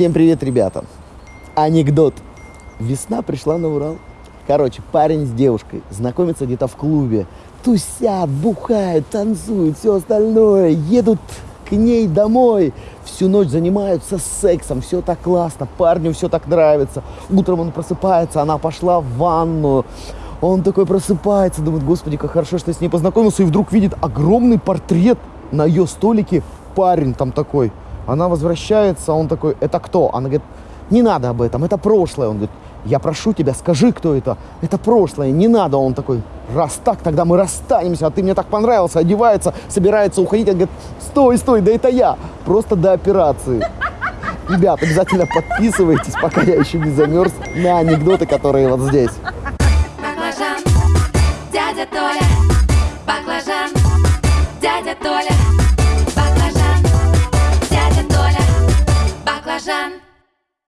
Всем привет, ребята. Анекдот. Весна пришла на Урал. Короче, парень с девушкой знакомятся где-то в клубе. Тусят, бухают, танцуют, все остальное. Едут к ней домой. Всю ночь занимаются сексом. Все так классно. Парню все так нравится. Утром он просыпается, она пошла в ванну. Он такой просыпается, думает, господи, как хорошо, что я с ней познакомился. И вдруг видит огромный портрет на ее столике. Парень там такой. Она возвращается, он такой, это кто? Она говорит, не надо об этом, это прошлое. Он говорит, я прошу тебя, скажи, кто это. Это прошлое, не надо. Он такой, раз так, тогда мы расстанемся, а ты мне так понравился, одевается, собирается уходить. Он говорит, стой, стой, да это я, просто до операции. Ребят, обязательно подписывайтесь, пока я еще не замерз, на анекдоты, которые вот здесь. Баклажан, дядя Толя, баклажан, дядя Толя, баклажан, дядя Толя, баклажан.